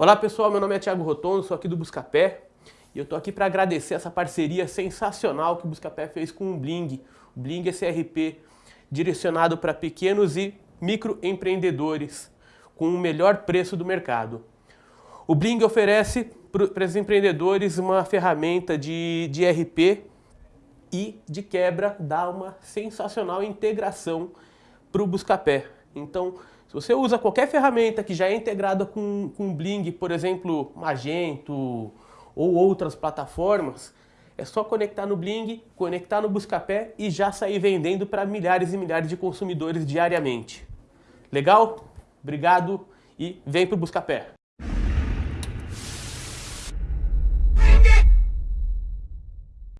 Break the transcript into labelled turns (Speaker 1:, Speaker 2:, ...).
Speaker 1: Olá pessoal, meu nome é Thiago Rotondo, sou aqui do Buscapé e eu tô aqui para agradecer essa parceria sensacional que o Buscapé fez com o Bling. O Bling é esse RP direcionado para pequenos e microempreendedores com o melhor preço do mercado. O Bling oferece para os empreendedores uma ferramenta de, de RP e de quebra dá uma sensacional integração para o Buscapé. Então, se você usa qualquer ferramenta que já é integrada com, com Bling, por exemplo, Magento ou outras plataformas, é só conectar no Bling, conectar no Buscapé e já sair vendendo para milhares e milhares de consumidores diariamente. Legal? Obrigado e vem para o Buscapé.